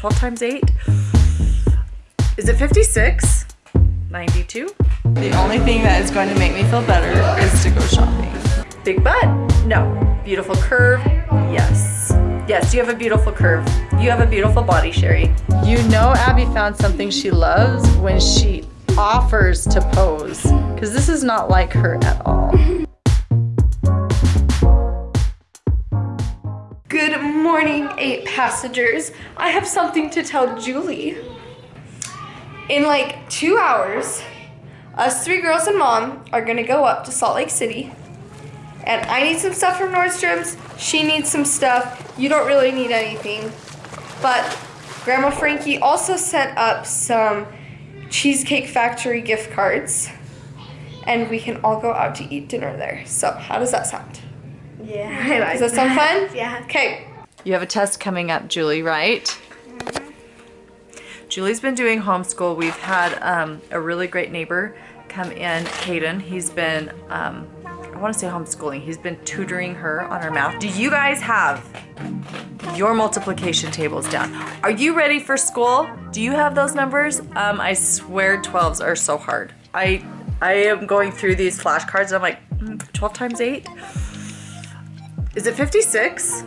12 times 8? Is it 56? 92? The only thing that is going to make me feel better is to go shopping. Big butt? No. Beautiful curve? Yes. Yes, you have a beautiful curve. You have a beautiful body, Shari. You know Abby found something she loves when she offers to pose. Because this is not like her at all. morning, eight passengers. I have something to tell Julie. In like two hours, us three girls and mom are gonna go up to Salt Lake City. And I need some stuff from Nordstrom's. She needs some stuff. You don't really need anything. But Grandma Franke also sent up some Cheesecake Factory gift cards. And we can all go out to eat dinner there. So, how does that sound? Yeah, Does that sound fun? Yeah. Okay. You have a test coming up, Julie, right? Julie's been doing homeschool. We've had um, a really great neighbor come in, Caden. He's been, um, I want to say homeschooling. He's been tutoring her on her math. Do you guys have your multiplication tables down? Are you ready for school? Do you have those numbers? Um, I swear 12s are so hard. I I am going through these flashcards and I'm like, mm, 12 times 8? Is it 56?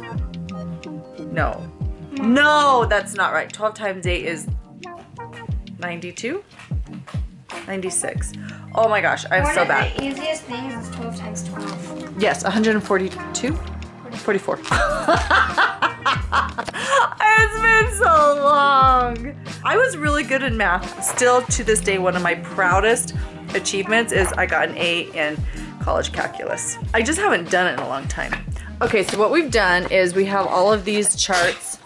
No. No, that's not right. 12 times 8 is 92? 96. Oh my gosh, I'm One so of bad. the easiest things is 12 times 12. Yes, 142? 44. it's been so long. I was really good in math. Still to this day, one of my proudest achievements is I got an A in college calculus. I just haven't done it in a long time. Okay, so what we've done is we have all of these charts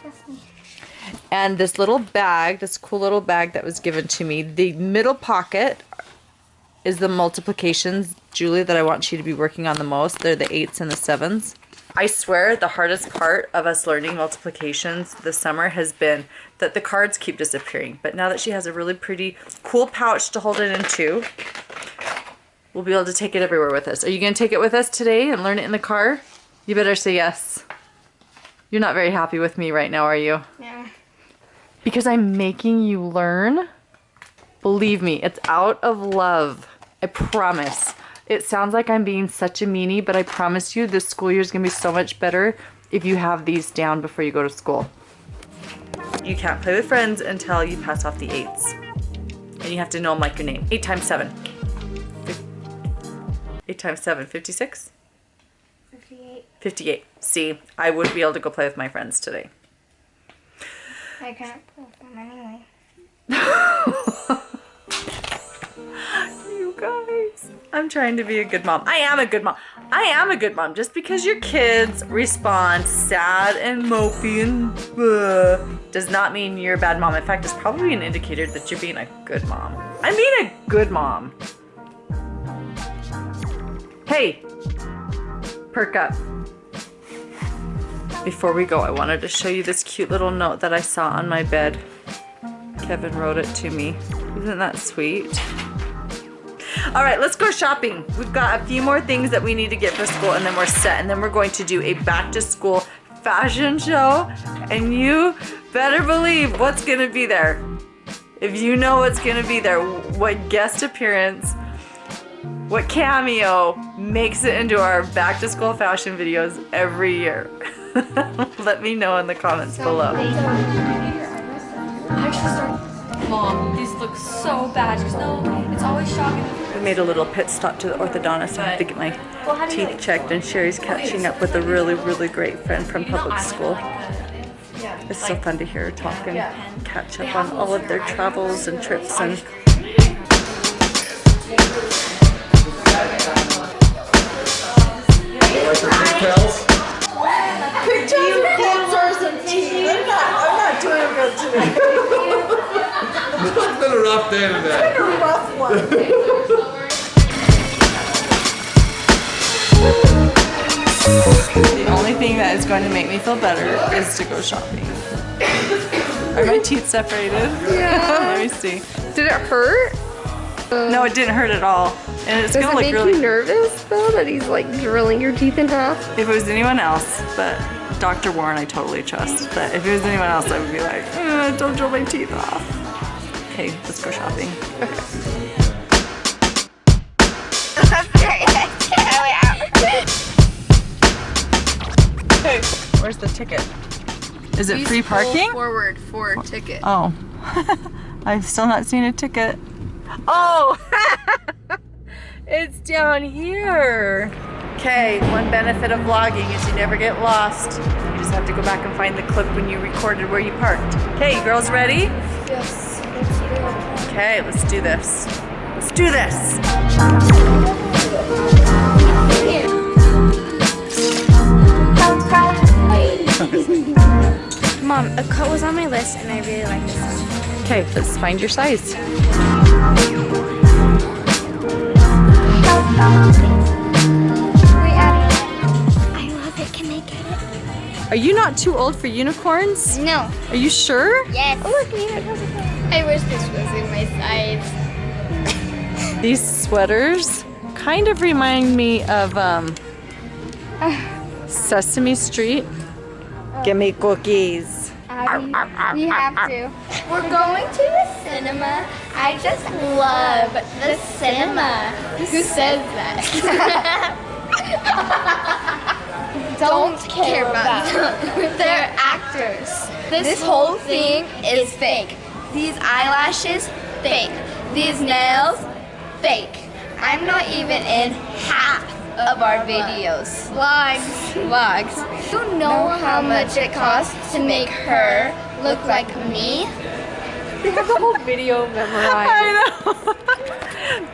and this little bag, this cool little bag that was given to me. The middle pocket is the multiplications, Julie, that I want you to be working on the most. They're the eights and the sevens. I swear the hardest part of us learning multiplications this summer has been that the cards keep disappearing. But now that she has a really pretty cool pouch to hold it into, we'll be able to take it everywhere with us. Are you going to take it with us today and learn it in the car? You better say yes. You're not very happy with me right now, are you? Yeah. Because I'm making you learn? Believe me, it's out of love. I promise. It sounds like I'm being such a meanie, but I promise you this school year is going to be so much better if you have these down before you go to school. You can't play with friends until you pass off the eights. And you have to know them like your name. Eight times seven. Eight times seven, 56? 58. 58. See, I would be able to go play with my friends today. I can't play with them anyway. You guys. I'm trying to be a good mom. I am a good mom. I am a good mom. Just because your kids respond sad and mopey and does not mean you're a bad mom. In fact, it's probably an indicator that you're being a good mom. I'm being a good mom. Hey, perk up. Before we go, I wanted to show you this cute little note that I saw on my bed. Kevin wrote it to me. Isn't that sweet? All right, let's go shopping. We've got a few more things that we need to get for school and then we're set. And then we're going to do a back to school fashion show. And you better believe what's gonna be there. If you know what's gonna be there, what guest appearance, what cameo makes it into our back to school fashion videos every year. Let me know in the comments below. Mom, these look so bad. Just no, it's always shocking. We made a little pit stop to the orthodontist. I have to get my teeth checked and Shari's catching up with a really, really great friend from public school. It's so fun to hear her talk and catch up on all of their travels and trips and It's been a rough day today. The only thing that is going to make me feel better is to go shopping. Are my teeth separated? Yeah. Let me see. Did it hurt? no, it didn't hurt at all. And it's Does gonna it look make really you nervous though that he's like drilling your teeth in half? if it was anyone else, but Dr. Warren I totally trust, but if it was anyone else, I would be like, "Uh, don't drill my teeth off. Okay, let's go shopping. Okay, where's the ticket? Is it free parking? Forward for ticket. Oh, I've still not seen a ticket. Oh, it's down here. Okay, one benefit of vlogging is you never get lost. You just have to go back and find the clip when you recorded where you parked. Okay, girls ready? Yes. Let's go. Okay, let's do this. Let's do this. Mom, a coat was on my list and I really like this one. Okay, let's find your size. I love it. Can I get it? Are you not too old for unicorns? No. Are you sure? Yes. Oh, look, unicorns are cool. I wish this was in my size. These sweaters kind of remind me of um, Sesame Street. Give me cookies. Abby, we have to. We're going to the cinema. I just love the cinema. Who says that? Don't care about them. They're actors. This whole thing is fake. These eyelashes, fake. These nails, fake. I'm not even in half of our videos. Vlogs. Vlogs. You know how much it costs to make her look like me? We have the whole video memorized. I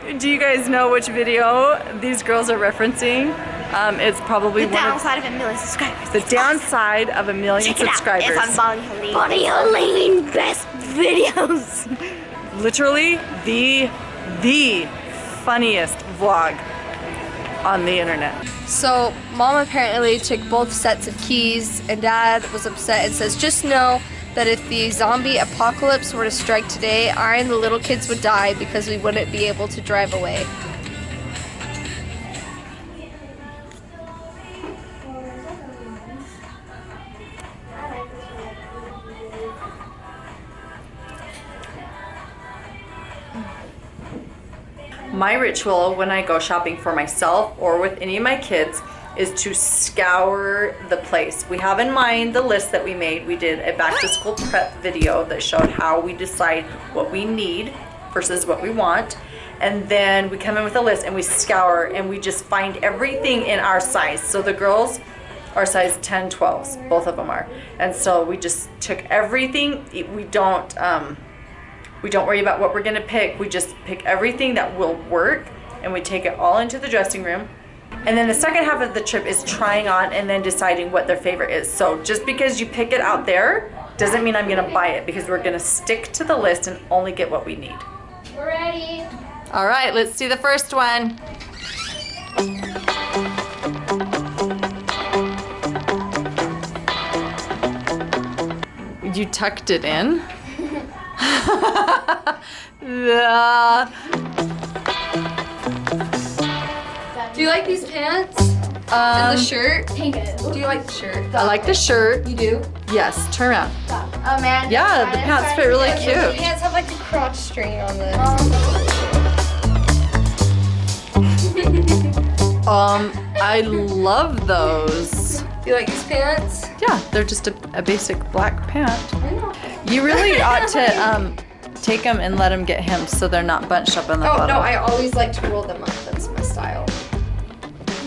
know. Do you guys know which video these girls are referencing? Um, it's probably The one of downside of a million subscribers. the downside of a million Check it out. subscribers. It's on Bonnie Hoellein. Bonnie Hoellein best videos. Literally the the funniest vlog on the internet. So, mom apparently took both sets of keys, and dad was upset and says, Just know that if the zombie apocalypse were to strike today, I and the little kids would die because we wouldn't be able to drive away. My ritual when I go shopping for myself or with any of my kids is to scour the place. We have in mind the list that we made. We did a back to school prep video that showed how we decide what we need versus what we want. And then we come in with a list and we scour and we just find everything in our size. So the girls are size 10, 12s, both of them are. And so we just took everything. We don't, um, we don't worry about what we're gonna pick. We just pick everything that will work and we take it all into the dressing room. And then the second half of the trip is trying on and then deciding what their favorite is. So just because you pick it out there doesn't mean I'm gonna buy it because we're gonna stick to the list and only get what we need. We're ready. All right, let's do the first one. You tucked it in? Yeah. Do you like these pants? and the shirt? Do you like the shirt? I like the shirt. You do? Yes, turn around. Oh man. Yeah, the pants fit really cute. The pants have like the crotch string on them. Um, I love those. Do you like these pants? Yeah, they're just a, a basic black pant. I know. You really ought to um, take them and let them get hemmed so they're not bunched up in the Oh bottom. no, I always like to roll them up. That's my style.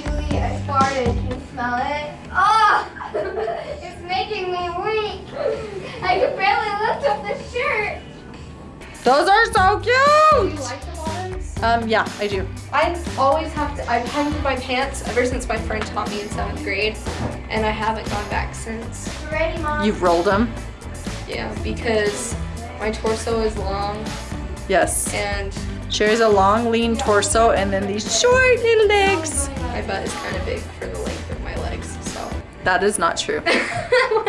Julie, I farted. Can you smell it? Oh! it's making me weak. I can barely lift up the shirt. Those are so cute. Do you like the bottoms? Um, yeah, I do. I always have to. I've hemmed my pants ever since my friend taught me in seventh grade, and I haven't gone back since. Ready, mom? You've rolled them? Yeah, because my torso is long Yes. and She has a long, lean torso and then these short little legs. my butt is kind of big for the length of my legs. So. That is not true.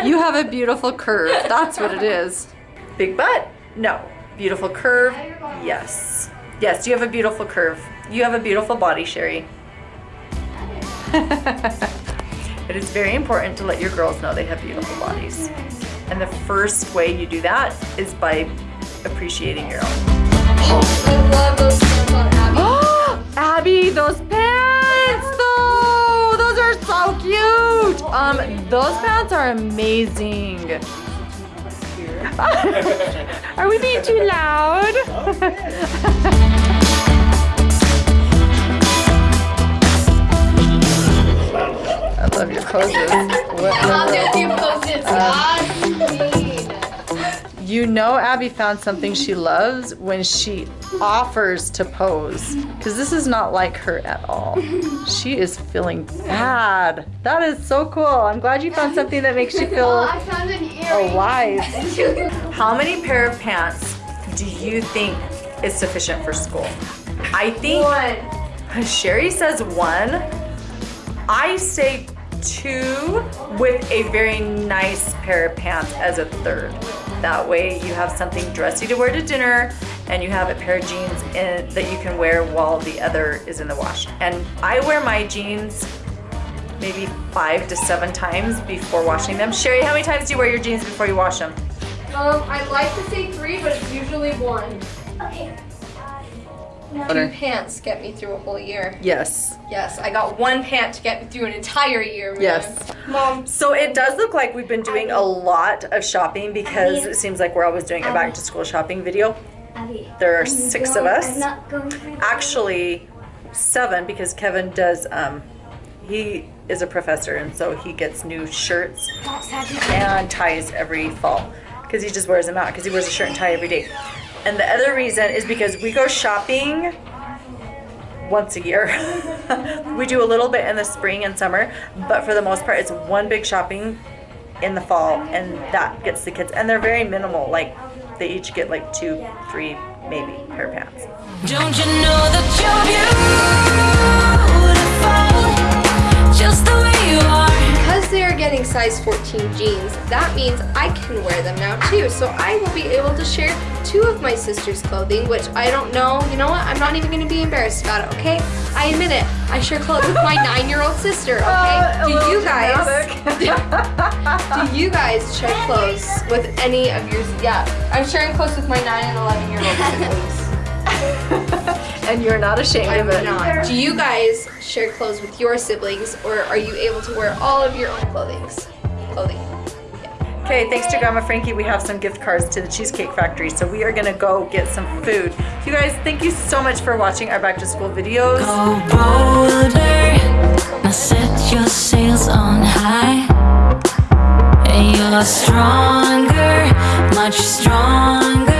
You have a beautiful curve. That's what it is. Big butt? No. Beautiful curve? Yes. Yes, you have a beautiful curve. You have a beautiful body, Shari. It is very important to let your girls know they have beautiful bodies. And the first way you do that is by appreciating your own. I love those pants Abby. Abby, those pants though! Those are so cute! Um, those pants are amazing. are we being too loud? I love your poses. What- I'll do a few poses. Uh, Godspeed. You know Abby found something she loves when she offers to pose. Because this is not like her at all. She is feeling bad. That is so cool. I'm glad you found something that makes you Oh, feel I found an earring. alive. How many pair of pants do you think is sufficient for school? I think one. Shari says one. I say two with a very nice pair of pants as a third. That way you have something dressy to wear to dinner and you have a pair of jeans in, that you can wear while the other is in the wash. And I wear my jeans maybe five to seven times before washing them. Shari, how many times do you wear your jeans before you wash them? Um, I'd like to say three, but it's usually one. Two pants get me through a whole year. Yes. Yes, I got one pant to get me through an entire year. Man. Yes. Mom, So it does look like we've been doing a lot of shopping because it seems like we're always doing a back to school shopping video. There are six of us. Actually, seven because Kevin does, um, he is a professor and so he gets new shirts and ties every fall because he just wears them out because he wears a shirt and tie every day. And the other reason is because we go shopping once a year. we do a little bit in the spring and summer, but for the most part, it's one big shopping in the fall, and that gets the kids. And they're very minimal. Like they each get like two, three, maybe pair of pants. Don't you know that you're getting size 14 jeans, that means I can wear them now too. So I will be able to share two of my sister's clothing, which I don't know. You know what? I'm not even going to be embarrassed about it, okay? I admit it. I share clothes with my nine-year-old sister, okay? do you guys do you guys share clothes with any of yours? Yeah, I'm sharing clothes with my nine and 11 year old siblings. And you're not ashamed I'm of it. not. Do you guys share clothes with your siblings, or are you able to wear all of your own clothings? Clothing. Okay, thanks to Grandma Franke, we have some gift cards to the Cheesecake Factory. So we are gonna go get some food. You guys, thank you so much for watching our back to school videos. Go bolder, now set your sails on high. You're stronger, much stronger.